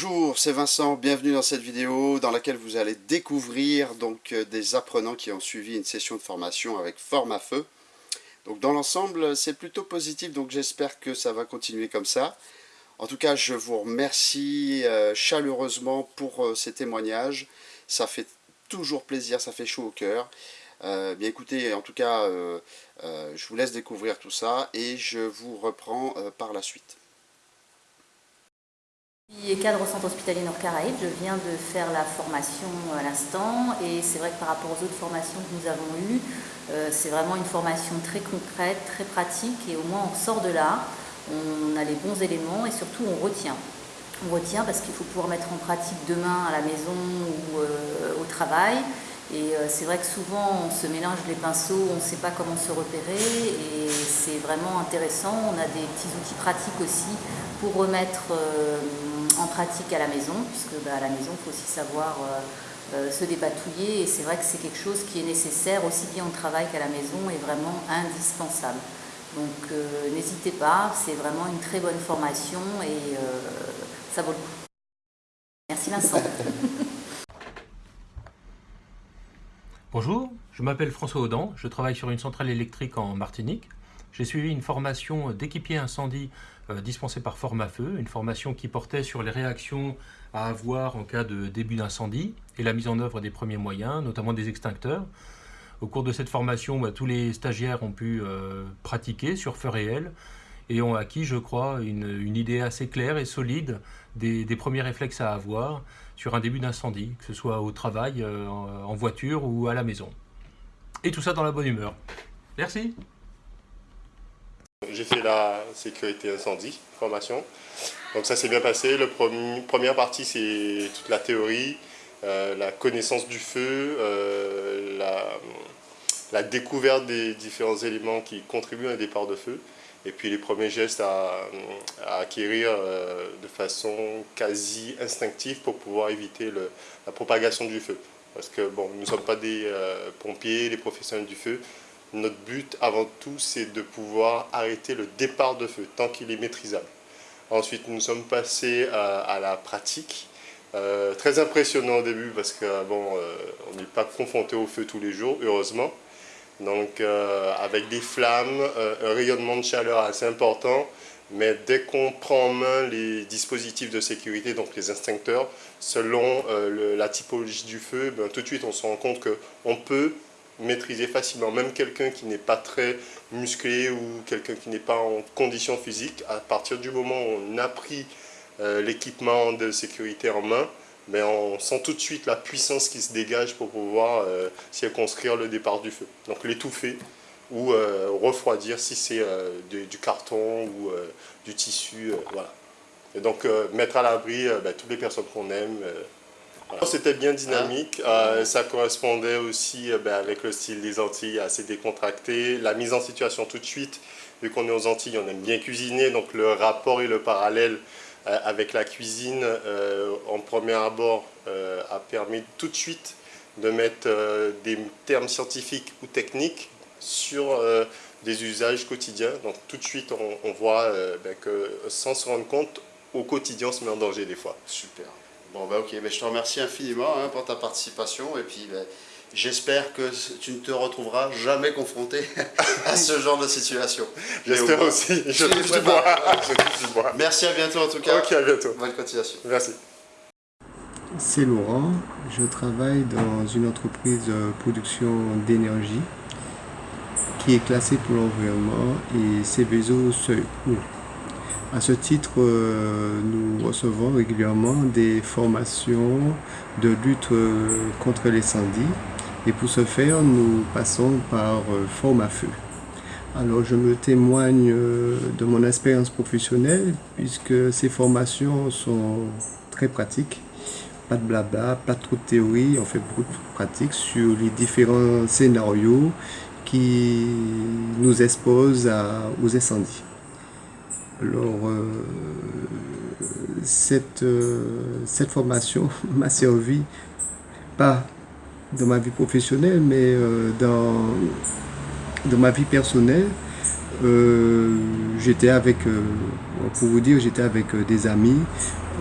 Bonjour, c'est Vincent, bienvenue dans cette vidéo dans laquelle vous allez découvrir donc euh, des apprenants qui ont suivi une session de formation avec Forme Feu. Donc dans l'ensemble, c'est plutôt positif, donc j'espère que ça va continuer comme ça. En tout cas, je vous remercie euh, chaleureusement pour euh, ces témoignages. Ça fait toujours plaisir, ça fait chaud au cœur. bien écoutez, en tout cas, je vous laisse découvrir tout ça et je vous reprends par la suite. Je suis cadre au centre hospitalier Nord-Caraïbes, je viens de faire la formation à l'instant et c'est vrai que par rapport aux autres formations que nous avons eues, euh, c'est vraiment une formation très concrète, très pratique et au moins on sort de là, on a les bons éléments et surtout on retient. On retient parce qu'il faut pouvoir mettre en pratique demain à la maison ou euh, au travail et euh, c'est vrai que souvent on se mélange les pinceaux, on ne sait pas comment se repérer et c'est vraiment intéressant. On a des petits outils pratiques aussi pour remettre pratique à la maison, puisque bah, à la maison, il faut aussi savoir euh, euh, se dépatouiller, et c'est vrai que c'est quelque chose qui est nécessaire, aussi bien au travail qu'à la maison, et vraiment indispensable. Donc euh, n'hésitez pas, c'est vraiment une très bonne formation, et ça vaut le coup. Merci Vincent. Bonjour, je m'appelle François Audan, je travaille sur une centrale électrique en Martinique. J'ai suivi une formation d'équipier incendie dispensée par Forme Feu, une formation qui portait sur les réactions à avoir en cas de début d'incendie et la mise en œuvre des premiers moyens, notamment des extincteurs. Au cours de cette formation, bah, tous les stagiaires ont pu euh, pratiquer sur feu réel et ont acquis, je crois, une, idée assez claire et solide des, premiers réflexes à avoir sur un début d'incendie, que ce soit au travail, euh, en voiture ou à la maison. Et tout ça dans la bonne humeur. Merci j'ai fait la sécurité incendie, formation. Donc ça s'est bien passé. La première partie, c'est toute la théorie, euh, la connaissance du feu, euh, la, découverte des différents éléments qui contribuent à un départ de feu. Et puis les premiers gestes à, acquérir euh, de façon quasi instinctive pour pouvoir éviter la propagation du feu. Parce que bon, nous ne sommes pas des pompiers, des professionnels du feu, notre but, avant tout, c'est de pouvoir arrêter le départ de feu, tant qu'il est maîtrisable. Ensuite, nous sommes passés à, la pratique. Euh, très impressionnant au début parce que euh, on n'est pas confronté au feu tous les jours, heureusement. Donc, euh, avec des flammes, un rayonnement de chaleur assez important, mais dès qu'on prend en main les dispositifs de sécurité, donc les instincteurs, selon la typologie du feu, ben, tout de suite on se rend compte qu'on peut maîtriser facilement. Même quelqu'un qui n'est pas très musclé ou quelqu'un qui n'est pas en condition physique, à partir du moment où on a pris euh, l'équipement de sécurité en main, mais ben, on sent tout de suite la puissance qui se dégage pour pouvoir euh, circonscrire le départ du feu. Donc l'étouffer ou euh, refroidir si c'est du, carton ou du tissu. voilà. Et donc mettre à l'abri ben, toutes les personnes qu'on aime, c'était bien dynamique, euh, ça correspondait aussi euh, ben, avec le style des Antilles assez décontracté, la mise en situation tout de suite, vu qu'on est aux Antilles, on aime bien cuisiner, donc le rapport et le parallèle euh, avec la cuisine en premier abord a permis tout de suite de mettre des termes scientifiques ou techniques sur des usages quotidiens. Donc tout de suite, on, voit ben, que sans se rendre compte, au quotidien, on se met en danger des fois. Super. Bon, ben ok, ben, je te remercie infiniment hein, pour ta participation et puis ben, j'espère que tu ne te retrouveras jamais confronté à ce genre de situation. J'espère aussi, je touche du bois. Merci, à bientôt en tout cas. Ok, à bientôt. Bonne continuation. Merci. C'est Laurent, je travaille dans une entreprise de production d'énergie qui est classée pour l'environnement et Céveso Seuil à ce titre, euh, nous recevons régulièrement des formations de lutte euh, contre l'incendie et pour ce faire, nous passons par euh, forme à feu. Alors je me témoigne de mon expérience professionnelle puisque ces formations sont très pratiques. Pas de blabla, pas trop de théorie, on fait beaucoup de pratiques sur les différents scénarios qui nous exposent aux incendies. Alors, euh, cette, euh, cette formation m'a servi, pas dans ma vie professionnelle, mais euh, dans, dans ma vie personnelle. j'étais avec, pour vous dire, j'étais avec des amis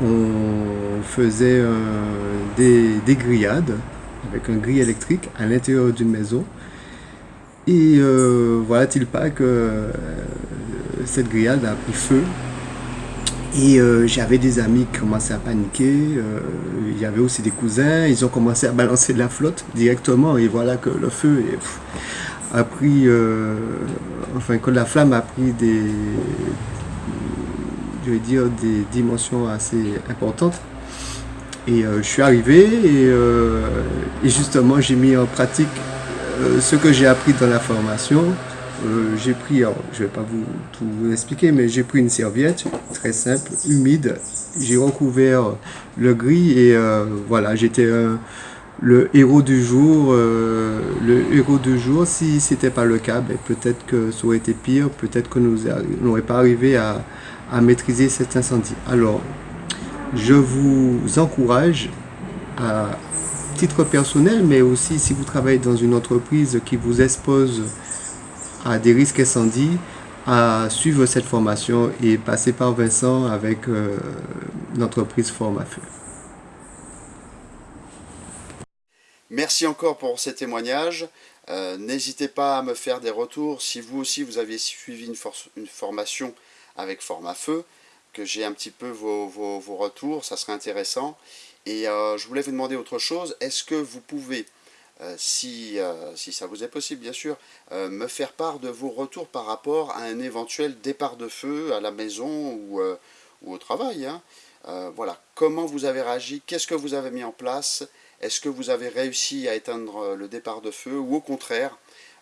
on faisait des, des, grillades avec un grille électrique à l'intérieur d'une maison. Et voilà-t-il pas que cette grillade a pris feu et euh, j'avais des amis qui commençaient à paniquer, euh, il y avait aussi des cousins, ils ont commencé à balancer de la flotte directement et voilà que le feu a pris, euh, enfin que la flamme a pris des, je vais dire, des dimensions assez importantes. Et je suis arrivé et, et justement j'ai mis en pratique ce que j'ai appris dans la formation, euh, j'ai pris, je vais pas vous tout expliquer, mais j'ai pris une serviette très simple, humide, j'ai recouvert le gris et euh, voilà, j'étais le héros du jour. Euh, le héros du jour, si c'était pas le cas, ben, peut-être que ça aurait été pire, peut-être que nous n'aurions pas arrivé à maîtriser cet incendie. Alors, je vous encourage à titre personnel, mais aussi si vous travaillez dans une entreprise qui vous expose à des risques incendies à suivre cette formation et passer par Vincent avec euh, l'entreprise Forme à Feu. Merci encore pour ces témoignages. Euh, n'hésitez pas à me faire des retours si vous aussi vous aviez suivi une, une formation avec Forme à Feu, que j'ai un petit peu vos, vos, retours, ça serait intéressant. Et euh, je voulais vous demander autre chose, est-ce que vous pouvez euh, si, euh, si, ça vous est possible bien sûr, euh, me faire part de vos retours par rapport à un éventuel départ de feu à la maison ou, au travail. Hein. voilà, comment vous avez réagi, qu'est-ce que vous avez mis en place, est-ce que vous avez réussi à éteindre le départ de feu ou au contraire,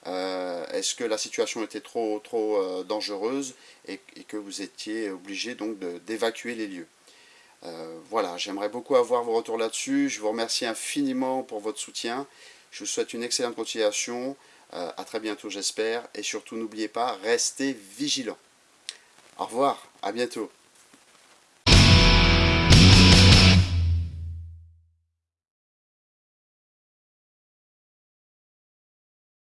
est-ce que la situation était trop, trop dangereuse et, et, que vous étiez obligé donc d'évacuer les lieux? Voilà, j'aimerais beaucoup avoir vos retours là-dessus. Je vous remercie infiniment pour votre soutien. Je vous souhaite une excellente continuation. Euh, à très bientôt, j'espère. Et surtout, n'oubliez pas, restez vigilants. Au revoir, à bientôt.